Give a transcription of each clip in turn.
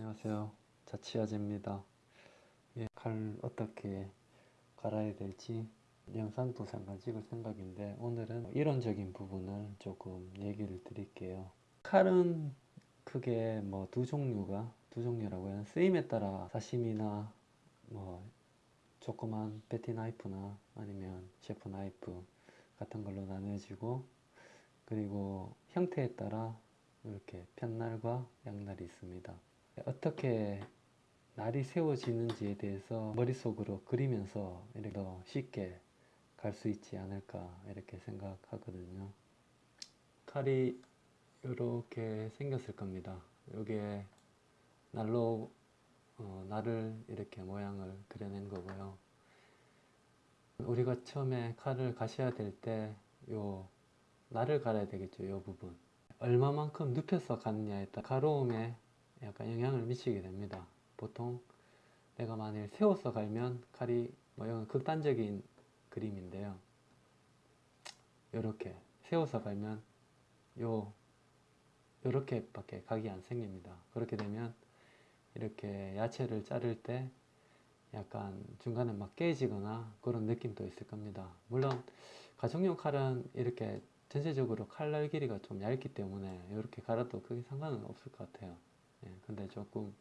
안녕하세요. 자취아재입니다. 예, 칼 어떻게 갈아야 될지 영상도 잠깐 찍을 생각인데 오늘은 이론적인 부분을 조금 얘기를 드릴게요. 칼은 크게 뭐 두 종류가 두 종류라고 해요. 쓰임에 따라 사시미나 뭐 조그만 베티 나이프나 아니면 셰프 나이프 같은 걸로 나눠지고 그리고 형태에 따라 이렇게 편날과 양날이 있습니다. 어떻게 날이 세워지는지에 대해서 머릿속으로 그리면서 이렇게 더 쉽게 갈 수 있지 않을까 이렇게 생각하거든요. 칼이 이렇게 생겼을 겁니다. 여기에 날로 어, 날을 이렇게 모양을 그려낸 거고요. 우리가 처음에 칼을 가셔야 될 때 요 날을 갈아야 되겠죠. 요 부분. 얼마만큼 눕혀서 가느냐에 따라 가로움에 약간 영향을 미치게 됩니다. 보통 내가 만일 세워서 갈면 칼이 뭐 이건 극단적인 그림인데요. 이렇게 세워서 갈면 요 요렇게 밖에 각이 안 생깁니다. 그렇게 되면 이렇게 야채를 자를 때 약간 중간에 막 깨지거나 그런 느낌도 있을 겁니다. 물론 가정용 칼은 이렇게 전체적으로 칼날 길이가 좀 얇기 때문에 이렇게 갈아도 크게 상관은 없을 것 같아요. 예, 근데 조금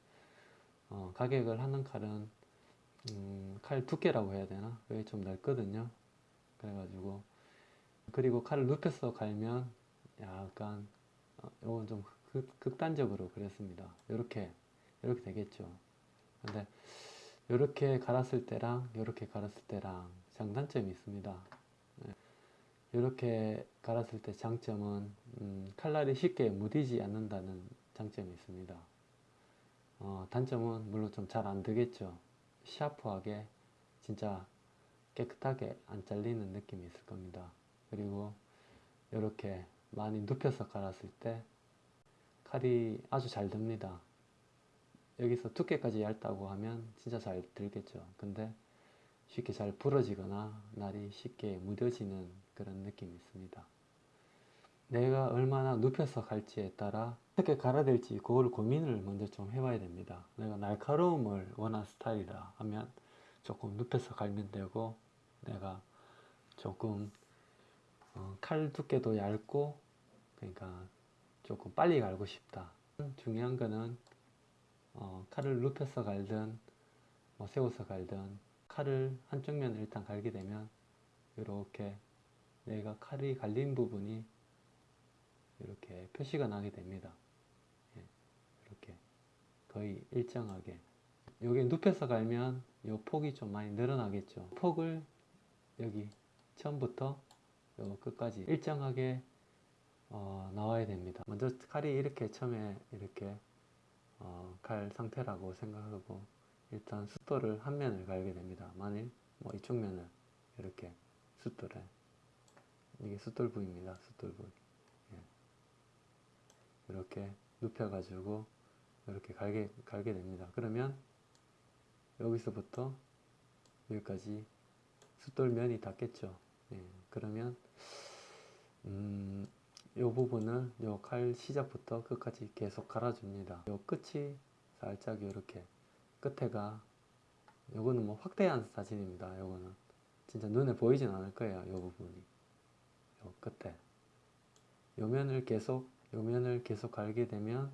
어, 가격을 하는 칼은 음, 칼 두께라고 해야 되나? 그게 좀 넓거든요. 그래가지고 그리고 칼을 눕혀서 갈면 약간 어, 이건 좀 극, 극단적으로 그랬습니다. 이렇게 이렇게 되겠죠. 근데 이렇게 갈았을 때랑 이렇게 갈았을 때랑 장단점이 있습니다. 이렇게 갈았을 때 장점은 음, 칼날이 쉽게 무디지 않는다는 장점이 있습니다. 어, 단점은 물론 좀 잘 안 되겠죠. 샤프하게 진짜 깨끗하게 안 잘리는 느낌이 있을 겁니다. 그리고 이렇게 많이 눕혀서 갈았을 때 칼이 아주 잘 듭니다. 여기서 두께까지 얇다고 하면 진짜 잘 들겠죠. 근데 쉽게 잘 부러지거나 날이 쉽게 무뎌지는 그런 느낌이 있습니다. 내가 얼마나 눕혀서 갈지에 따라 어떻게 갈아야 될지 그걸 고민을 먼저 좀 해봐야 됩니다. 내가 날카로움을 원하는 스타일이라 하면 조금 눕혀서 갈면 되고 내가 조금 어, 칼 두께도 얇고 그러니까 조금 빨리 갈고 싶다. 중요한 거는 어, 칼을 눕혀서 갈든 뭐 세워서 갈든 칼을 한쪽 면을 일단 갈게 되면 이렇게 내가 칼이 갈린 부분이 이렇게 표시가 나게 됩니다. 예, 이렇게 거의 일정하게 여기 눕혀서 갈면 이 폭이 좀 많이 늘어나겠죠. 폭을 여기 처음부터 요 끝까지 일정하게 어, 나와야 됩니다. 먼저 칼이 이렇게 처음에 이렇게 어, 갈 상태라고 생각하고 일단 숫돌을 한 면을 갈게 됩니다. 만일 뭐 이쪽 면을 이렇게 숫돌에 이게 숫돌 부위입니다. 숫돌 부위 예. 이렇게 눕혀 가지고 이렇게 갈게 갈게 됩니다. 그러면 여기서부터 여기까지 숫돌 면이 닿겠죠. 예. 그러면 음, 이 부분을 요 칼 시작부터 끝까지 계속 갈아줍니다. 요 끝이 살짝 이렇게 끝에가 요거는 뭐 확대한 사진입니다. 요거는 진짜 눈에 보이진 않을 거예요. 요 부분이 요 끝에 요 면을 계속 요 면을 계속 갈게 되면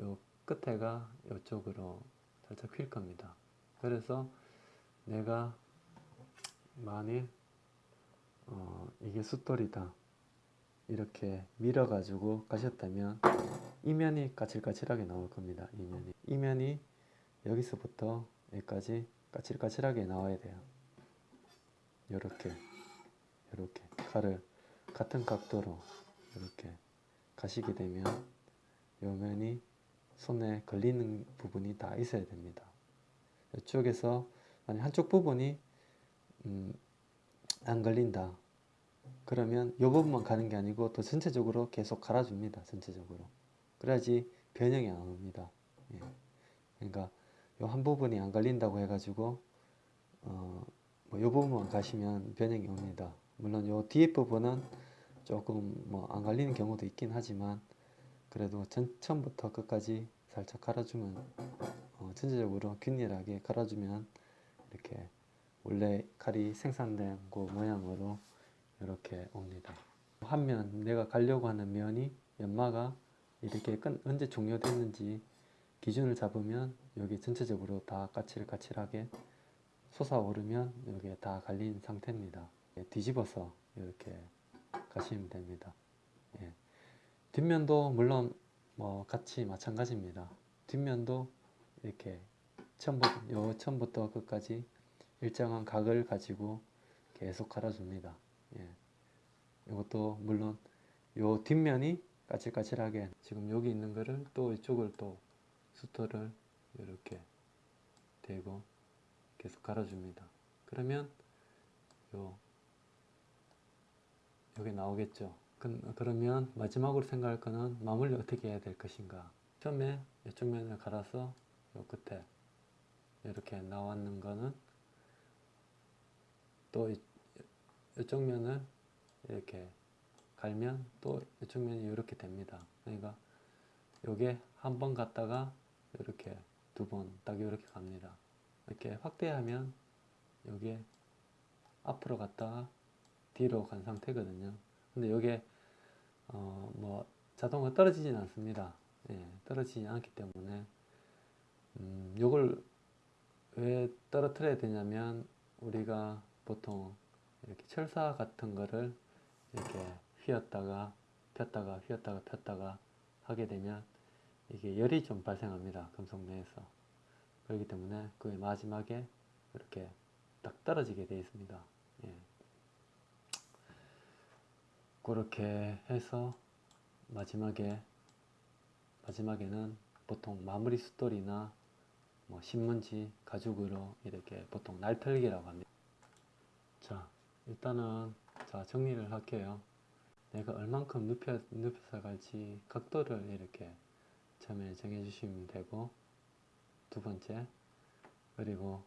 요 끝에가 요쪽으로 살짝 휠 겁니다. 그래서 내가 만일 어, 이게 숫돌이다. 이렇게 밀어 가지고 가셨다면 이면이 까칠까칠하게 나올 겁니다 이면이. 이면이 여기서부터 여기까지 까칠까칠하게 나와야 돼요. 이렇게 이렇게. 칼을 같은 각도로 이렇게 가시게 되면 요 면이 손에 걸리는 부분이 다 있어야 됩니다. 이쪽에서 만약 한쪽 부분이 음, 안 걸린다. 그러면 이 부분만 가는 게 아니고 또 전체적으로 계속 갈아줍니다 전체적으로. 그래야지 변형이 안 옵니다. 예. 그러니까 요한 부분이 안 걸린다고 해가지고 어, 뭐이 부분만 가시면 변형이 옵니다. 물론 요 뒤에 부분은 조금 뭐안 걸리는 경우도 있긴 하지만 그래도 전, 처음부터 끝까지 살짝 갈아주면 어, 전체적으로 균일하게 갈아주면 이렇게 원래 칼이 생산된 그 모양으로 이렇게 옵니다. 한 면 내가 가려고 하는 면이 연마가 이렇게 끝, 언제 종료됐는지 기준을 잡으면 여기 전체적으로 다 까칠까칠하게 솟아오르면 여기에 다 갈린 상태입니다. 예, 뒤집어서 이렇게 가시면 됩니다. 예. 뒷면도 물론 뭐 같이 마찬가지입니다. 뒷면도 이렇게 처음부터, 요 처음부터 끝까지 일정한 각을 가지고 계속 갈아줍니다. 예. 이것도 물론 요 뒷면이 까칠까칠하게 지금 여기 있는 거를 또 이쪽을 또 수터를 이렇게 대고 계속 갈아줍니다. 그러면 요 여기 나오겠죠. 그, 그러면 마지막으로 생각할 거는 마무리 어떻게 해야 될 것인가. 처음에 이쪽 면을 갈아서 요 끝에 이렇게 나왔는 거는 또 이, 이쪽 면을 이렇게 갈면 또 이쪽 면이 이렇게 됩니다. 그러니까 요게 한 번 갔다가 이렇게 두 번 딱 이렇게 갑니다. 이렇게 확대하면 요게 앞으로 갔다가 뒤로 간 상태거든요. 근데 요게 어 뭐 자동으로 떨어지진 않습니다. 예, 떨어지지 않기 때문에 음, 요걸 왜 떨어뜨려야 되냐면 우리가 보통 이렇게 철사 같은 거를 이렇게 휘었다가 폈다가 휘었다가 폈다가 하게 되면 이게 열이 좀 발생합니다. 금속 내에서. 그렇기 때문에 그 마지막에 이렇게 딱 떨어지게 되어 있습니다. 예. 그렇게 해서 마지막에 마지막에는 보통 마무리 숫돌이나 뭐 신문지 가죽으로 이렇게 보통 날털기라고 합니다. 자, 일단은 자 정리를 할게요. 내가 얼만큼 눕혀, 눕혀서 갈지 각도를 이렇게 처음에 정해 주시면 되고 두 번째 그리고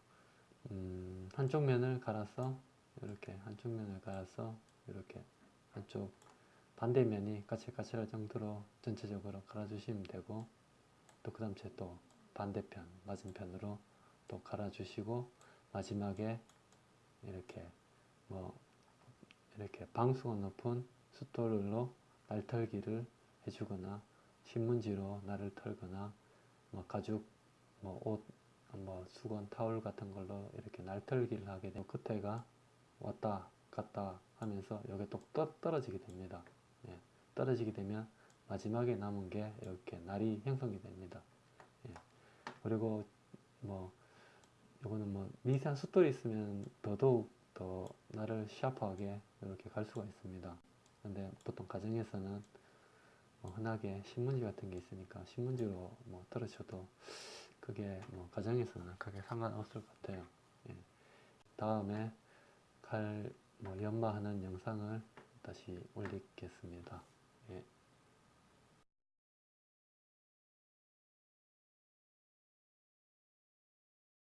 음, 한쪽 면을 갈아서 이렇게 한쪽 면을 갈아서 이렇게 한쪽 반대면이 까칠까칠할 정도로 전체적으로 갈아주시면 되고 또 그 다음 또 반대편 맞은편으로 또 갈아주시고 마지막에 이렇게 뭐 이렇게 방수가 높은 숫돌로 날털기를 해주거나 신문지로 날을 털거나 뭐 가죽 뭐 옷 뭐 수건 타올 같은 걸로 이렇게 날털기를 하게 되면 끝에가 왔다 갔다 하면서 여기 또 떠- 떨어지게 됩니다. 예, 떨어지게 되면 마지막에 남은 게 이렇게 날이 형성이 됩니다. 예, 그리고 뭐 요거는 뭐 미세한 숫돌이 있으면 더더욱 더 날을 샤프하게 이렇게 갈 수가 있습니다. 근데 보통 가정에서는 뭐 흔하게 신문지 같은 게 있으니까 신문지로 뭐 떨어져도 그게 뭐 가정에서는 크게 상관없을 것 같아요. 예. 다음에 칼 뭐 연마하는 영상을 다시 올리겠습니다. 예.